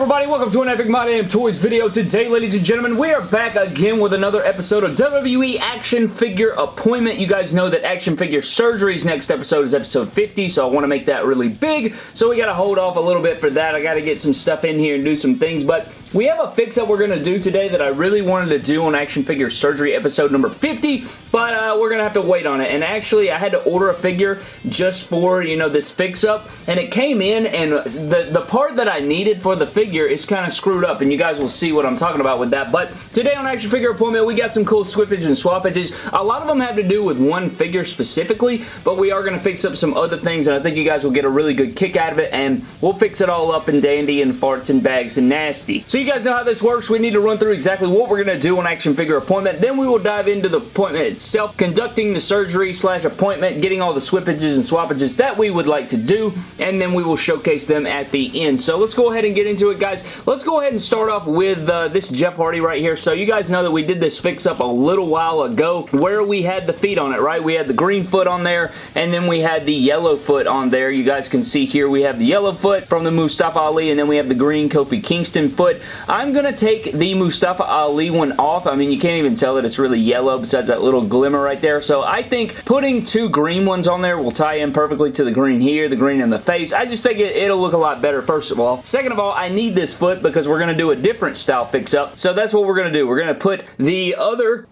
everybody? Welcome to an Epic My Damn Toys video. Today, ladies and gentlemen, we are back again with another episode of WWE Action Figure Appointment. You guys know that Action Figure Surgery's next episode is episode 50, so I want to make that really big, so we got to hold off a little bit for that. I got to get some stuff in here and do some things, but we have a fix-up we're going to do today that I really wanted to do on Action Figure Surgery episode number 50, but uh, we're going to have to wait on it. And actually, I had to order a figure just for, you know, this fix-up, and it came in, and the, the part that I needed for the figure is kind of screwed up, and you guys will see what I'm talking about with that. But today on Action Figure Appointment, we got some cool swippages and swappages. A lot of them have to do with one figure specifically, but we are going to fix up some other things, and I think you guys will get a really good kick out of it, and we'll fix it all up and dandy and farts and bags and nasty. So you guys know how this works. We need to run through exactly what we're going to do on Action Figure Appointment. Then we will dive into the appointment itself, conducting the surgery slash appointment, getting all the swippages and swappages that we would like to do, and then we will showcase them at the end. So let's go ahead and get into it, guys. Let's go ahead and start off with uh, this Jeff Hardy right here. So you guys know that we did this fix-up a little while ago where we had the feet on it, right? We had the green foot on there, and then we had the yellow foot on there. You guys can see here we have the yellow foot from the Mustafa Ali, and then we have the green Kofi Kingston foot. I'm going to take the Mustafa Ali one off. I mean, you can't even tell that it's really yellow besides that little glimmer right there. So I think putting two green ones on there will tie in perfectly to the green here, the green in the face. I just think it, it'll look a lot better, first of all. Second of all, I need this foot because we're going to do a different style fix-up. So that's what we're going to do. We're going to put the other...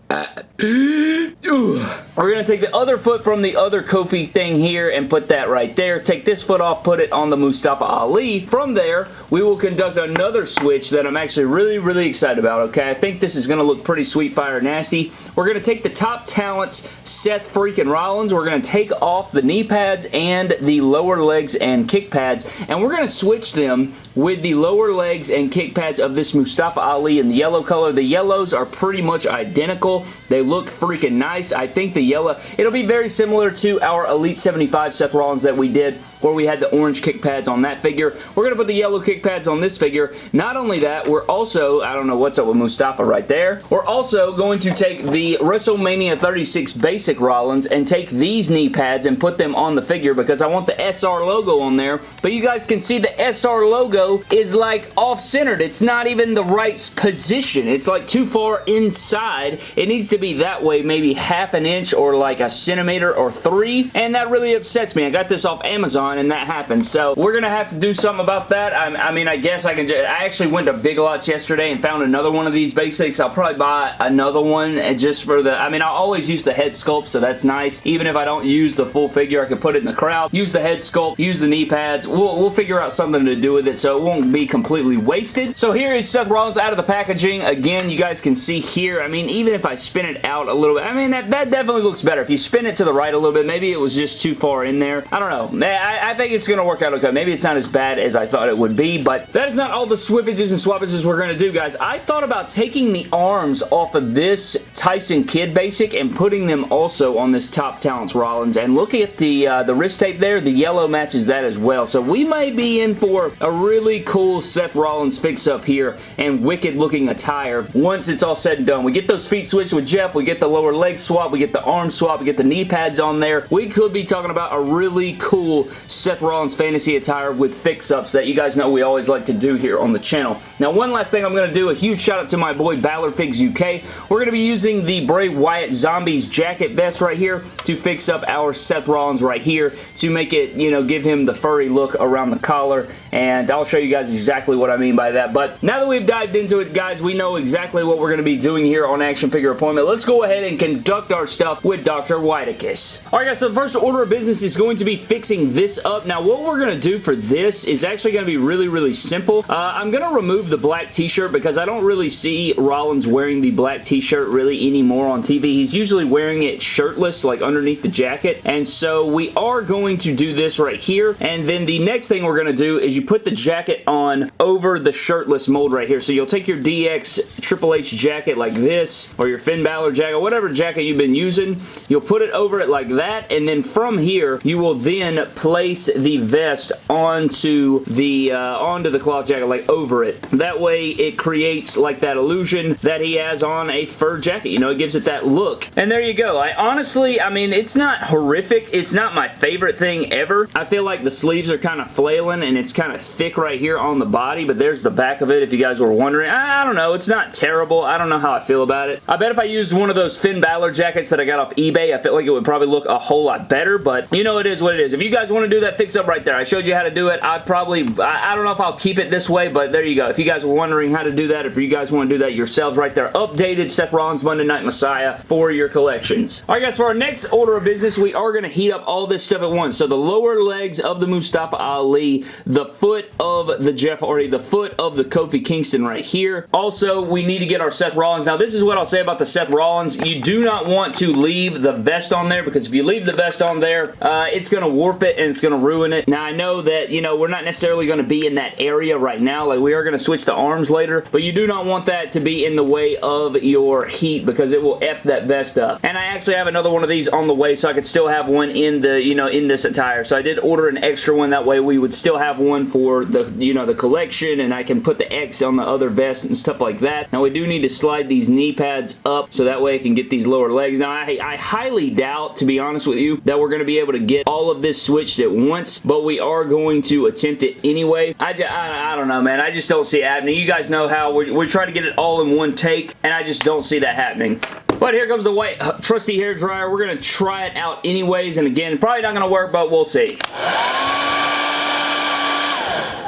we're going to take the other foot from the other Kofi thing here and put that right there. Take this foot off, put it on the Mustafa Ali. From there, we will conduct another switch that I'm actually really, really excited about, okay? I think this is going to look pretty sweet, fire, nasty. We're going to take the top talents, Seth freaking Rollins. We're going to take off the knee pads and the lower legs and kick pads, and we're going to switch them with the lower legs and kick pads of this Mustafa Ali in the yellow color. The yellows are pretty much identical. They look freaking nice. I think the yellow, it'll be very similar to our Elite 75 Seth Rollins that we did where we had the orange kick pads on that figure. We're going to put the yellow kick pads on this figure. Not only that, we're also, I don't know what's up with Mustafa right there, we're also going to take the WrestleMania 36 basic Rollins and take these knee pads and put them on the figure because I want the SR logo on there, but you guys can see the SR logo is like off-centered. It's not even the right position. It's like too far inside. It needs to be that way, maybe half an inch or like a centimeter or three, and that really upsets me. I got this off Amazon on and that happens. So we're going to have to do something about that. I, I mean, I guess I can just, I actually went to Big Lots yesterday and found another one of these basics. I'll probably buy another one and just for the, I mean, I always use the head sculpt, so that's nice. Even if I don't use the full figure, I can put it in the crowd, use the head sculpt, use the knee pads. We'll, we'll figure out something to do with it so it won't be completely wasted. So here is Seth Rollins out of the packaging. Again, you guys can see here, I mean, even if I spin it out a little bit, I mean, that, that definitely looks better. If you spin it to the right a little bit, maybe it was just too far in there. I don't know. Eh, I, I, think it's going to work out okay. Maybe it's not as bad as I thought it would be, but that is not all the swippages and swappages we're going to do, guys. I thought about taking the arms off of this Tyson Kidd basic and putting them also on this Top Talents Rollins, and look at the, uh, the wrist tape there. The yellow matches that as well, so we may be in for a really cool Seth Rollins fix-up here and wicked-looking attire once it's all said and done. We get those feet switched with Jeff, we get the lower leg swap, we get the arm swap, we get the knee pads on there. We could be talking about a really cool Seth Rollins fantasy attire with fix-ups that you guys know we always like to do here on the channel. Now, one last thing I'm going to do, a huge shout out to my boy Balor Figs UK. We're going to be using the Bray Wyatt Zombies jacket vest right here to fix up our Seth Rollins right here to make it, you know, give him the furry look around the collar, and I'll show you guys exactly what I mean by that. But now that we've dived into it, guys, we know exactly what we're going to be doing here on Action Figure Appointment. Let's go ahead and conduct our stuff with Dr. Whiteicus. Alright guys, so the first order of business is going to be fixing this up. Now, what we're going to do for this is actually going to be really, really simple. Uh, I'm going to remove the black t-shirt because I don't really see Rollins wearing the black t-shirt really anymore on TV. He's usually wearing it shirtless, like underneath the jacket, and so we are going to do this right here, and then the next thing we're going to do is you put the jacket on over the shirtless mold right here. So you'll take your DX Triple H jacket like this, or your Finn Balor jacket, whatever jacket you've been using, you'll put it over it like that, and then from here, you will then place place the vest onto the uh, onto the cloth jacket, like over it. That way it creates like that illusion that he has on a fur jacket. You know, it gives it that look. And there you go. I honestly, I mean, it's not horrific. It's not my favorite thing ever. I feel like the sleeves are kind of flailing and it's kind of thick right here on the body, but there's the back of it if you guys were wondering. I, I don't know. It's not terrible. I don't know how I feel about it. I bet if I used one of those Finn Balor jackets that I got off eBay, I feel like it would probably look a whole lot better, but you know it is what it is. If you guys want to do that fix up right there, I showed you how to do it. I probably, I, I don't know if I'll keep it this way, but there you go. If you guys were wondering how to do that, if you guys want to do that yourselves right there, updated Seth Rollins Monday Night Messiah for your collections. Alright guys, for our next order of business, we are going to heat up all this stuff at once. So the lower legs of the Mustafa Ali, the foot of the Jeff Hardy, the foot of the Kofi Kingston right here. Also, we need to get our Seth Rollins. Now, this is what I'll say about the Seth Rollins. You do not want to leave the vest on there because if you leave the vest on there, uh, it's going to warp it and it's going to ruin it. Now, I know that, you know, we're not necessarily going to be in that area right now. Like, we are going to switch the arms later, but you do not want that to be in the way of your heat because it will F that vest up. And I actually have another one of these on the way so I could still have one in the, you know, in this attire. So I did order an extra one. That way we would still have one for the, you know, the collection and I can put the X on the other vest and stuff like that. Now we do need to slide these knee pads up so that way I can get these lower legs. Now I, I highly doubt, to be honest with you, that we're going to be able to get all of this switched at once, but we are going to attempt it anyway. I, I, I don't know, man. I just don't see it happening. You guys know how we're, we're trying to get it all in one take, and I just don't see that happening. But here comes the white uh, trusty hair dryer. We're going to try it out anyways, and again, probably not going to work, but we'll see.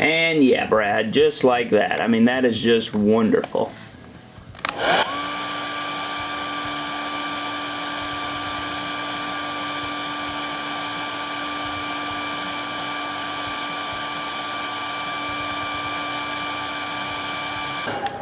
And yeah, Brad, just like that. I mean, that is just wonderful.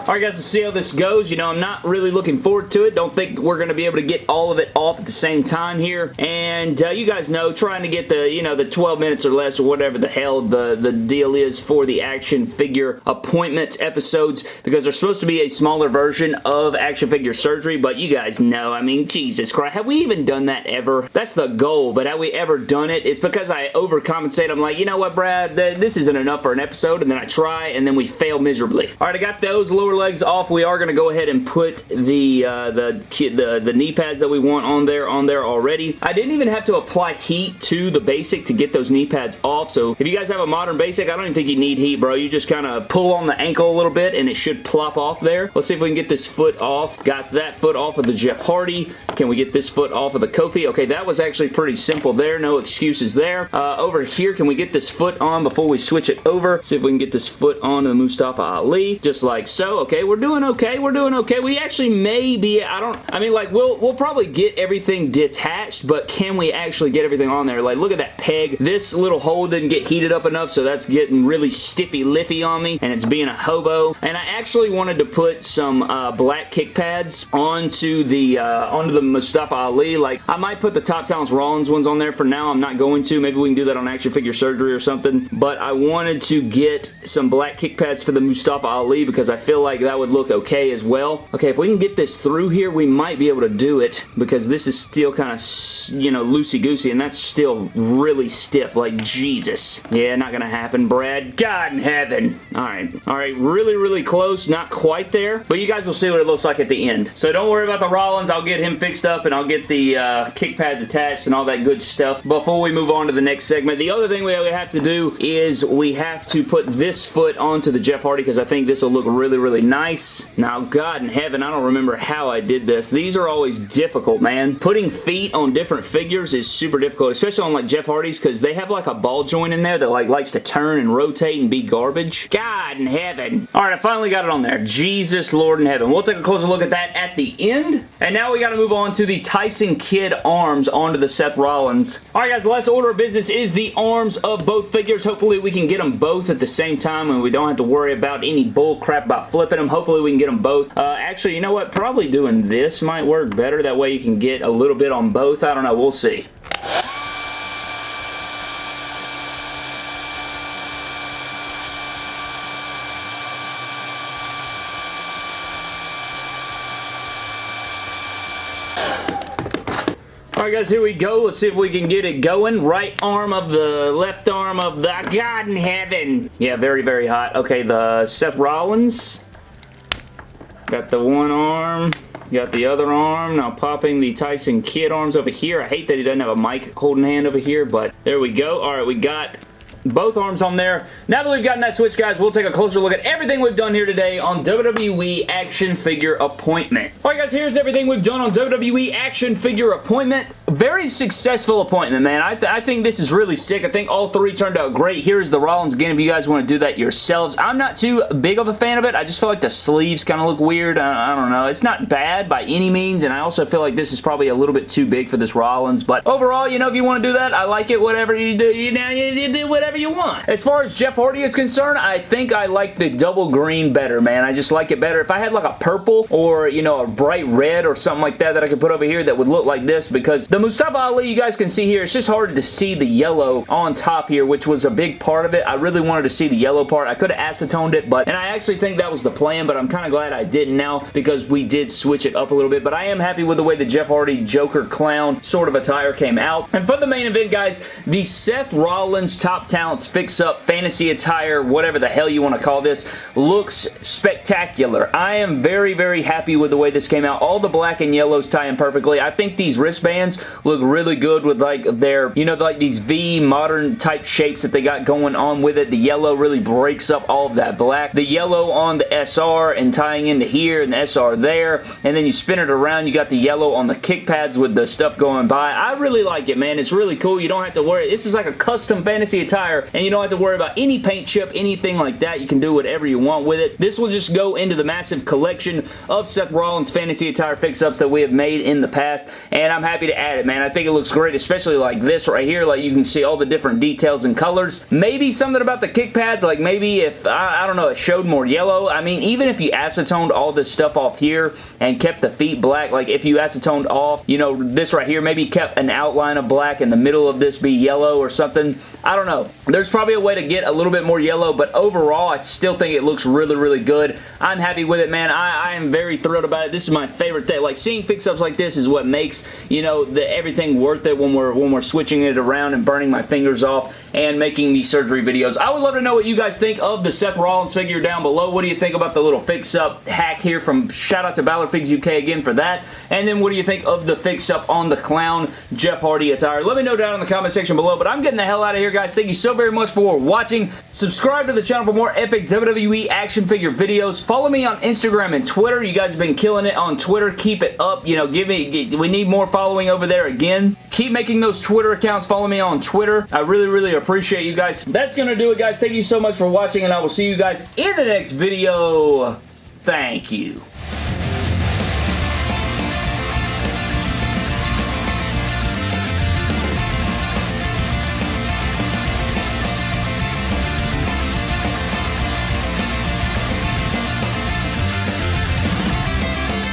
Alright guys, let's see how this goes. You know, I'm not really looking forward to it. Don't think we're going to be able to get all of it off at the same time here. And uh, you guys know, trying to get the, you know, the 12 minutes or less or whatever the hell the, the deal is for the action figure appointments episodes because there's supposed to be a smaller version of action figure surgery, but you guys know, I mean, Jesus Christ, have we even done that ever? That's the goal, but have we ever done it? It's because I overcompensate. I'm like, you know what, Brad, this isn't enough for an episode, and then I try, and then we fail miserably. Alright, I got those lower legs off, we are going to go ahead and put the, uh, the, the, the knee pads that we want on there on there already. I didn't even have to apply heat to the basic to get those knee pads off, so if you guys have a modern basic, I don't even think you need heat, bro. You just kind of pull on the ankle a little bit and it should plop off there. Let's see if we can get this foot off. Got that foot off of the Jeff Hardy. Can we get this foot off of the Kofi? Okay, that was actually pretty simple there. No excuses there. Uh, over here, can we get this foot on before we switch it over? See if we can get this foot on to the Mustafa Ali, just like so. Okay, we're doing okay. We're doing okay. We actually may be, I don't, I mean, like, we'll, we'll probably get everything detached, but can we actually get everything on there? Like, look at that peg. This little hole didn't get heated up enough, so that's getting really stiffy liffy on me, and it's being a hobo. And I actually wanted to put some uh, black kick pads onto the, uh, onto the Mustafa Ali. Like, I might put the Top Talents Rollins ones on there for now. I'm not going to. Maybe we can do that on action figure surgery or something. But I wanted to get some black kick pads for the Mustafa Ali because I feel like that would look okay as well. Okay, if we can get this through here, we might be able to do it because this is still kind of, you know, loosey-goosey and that's still really stiff, like Jesus. Yeah, not gonna happen, Brad. God in heaven. Alright, alright, really, really close, not quite there, but you guys will see what it looks like at the end. So don't worry about the Rollins, I'll get him fixed up and I'll get the uh, kick pads attached and all that good stuff before we move on to the next segment. The other thing we have to do is we have to put this foot onto the Jeff Hardy because I think this will look really, really nice. Now, God in heaven, I don't remember how I did this. These are always difficult, man. Putting feet on different figures is super difficult, especially on like Jeff Hardy's because they have like a ball joint in there that like likes to turn and rotate and be garbage. God in heaven. All right, I finally got it on there. Jesus Lord in heaven. We'll take a closer look at that at the end. And now we got to move on to the Tyson Kidd arms onto the Seth Rollins. All right, guys, the last order of business is the arms of both figures. Hopefully, we can get them both at the same time and we don't have to worry about any bull crap about flipping them. Hopefully, we can get them both. Uh, actually, you know what? Probably doing this might work better. That way you can get a little bit on both. I don't know. We'll see. Alright guys, here we go. Let's see if we can get it going. Right arm of the left arm of the God in heaven. Yeah, very, very hot. Okay, the Seth Rollins. Got the one arm. Got the other arm. Now popping the Tyson Kidd arms over here. I hate that he doesn't have a mic holding hand over here, but there we go. Alright, we got both arms on there. Now that we've gotten that switch, guys, we'll take a closer look at everything we've done here today on WWE Action Figure Appointment. Alright, guys, here's everything we've done on WWE Action Figure Appointment. Very successful appointment, man. I, th I think this is really sick. I think all three turned out great. Here's the Rollins again if you guys want to do that yourselves. I'm not too big of a fan of it. I just feel like the sleeves kind of look weird. I, I don't know. It's not bad by any means, and I also feel like this is probably a little bit too big for this Rollins, but overall, you know, if you want to do that, I like it. Whatever you do, you know, you do whatever you want. As far as Jeff Hardy is concerned, I think I like the double green better, man. I just like it better. If I had like a purple or, you know, a bright red or something like that that I could put over here that would look like this because the Mustafa Ali, you guys can see here, it's just hard to see the yellow on top here, which was a big part of it. I really wanted to see the yellow part. I could have acetoned it, but, and I actually think that was the plan, but I'm kind of glad I didn't now because we did switch it up a little bit, but I am happy with the way the Jeff Hardy Joker Clown sort of attire came out. And for the main event, guys, the Seth Rollins Top Talents Fix-Up Fantasy Attire, whatever the hell you want to call this, looks spectacular. I am very, very happy with the way this came out. All the black and yellows tie in perfectly. I think these wristbands look really good with like their, you know, like these V modern type shapes that they got going on with it. The yellow really breaks up all of that black. The yellow on the SR and tying into here and the SR there. And then you spin it around, you got the yellow on the kick pads with the stuff going by. I really like it, man. It's really cool. You don't have to worry. This is like a custom fantasy attire and you don't have to worry about any paint chip, anything like that. You can do whatever you want with it. This will just go into the massive collection of Seth Rollins fantasy attire fix-ups that we have made in the past and I'm happy to add it, man. I think it looks great, especially like this right here. Like you can see all the different details and colors. Maybe something about the kick pads, like maybe if, I, I don't know, it showed more yellow. I mean, even if you acetoned all this stuff off here and kept the feet black, like if you acetoned off, you know, this right here, maybe kept an outline of black and the middle of this be yellow or something. I don't know. There's probably a way to get a little bit more yellow, but overall, I still think it looks really, really good. I'm happy with it, man. I, I am very thrilled about it. This is my favorite thing. Like, seeing fix-ups like this is what makes, you know, the, everything worth it when we're, when we're switching it around and burning my fingers off and making these surgery videos. I would love to know what you guys think of the Seth Rollins figure down below. What do you think about the little fix-up hack here from shout out to Balor Figs UK again for that. And then what do you think of the fix-up on the clown Jeff Hardy attire? Let me know down in the comment section below. But I'm getting the hell out of here, guys. Thank you so very much for watching. Subscribe to the channel for more epic WWE action figure videos. Follow me on Instagram and Twitter. You guys have been killing it on Twitter. Keep it up. You know, give me, we need more following over there again. Keep making those Twitter accounts. Follow me on Twitter. I really, really appreciate you guys. That's going to do it, guys. Thank you so much for watching, and I will see you guys in the next video. Thank you.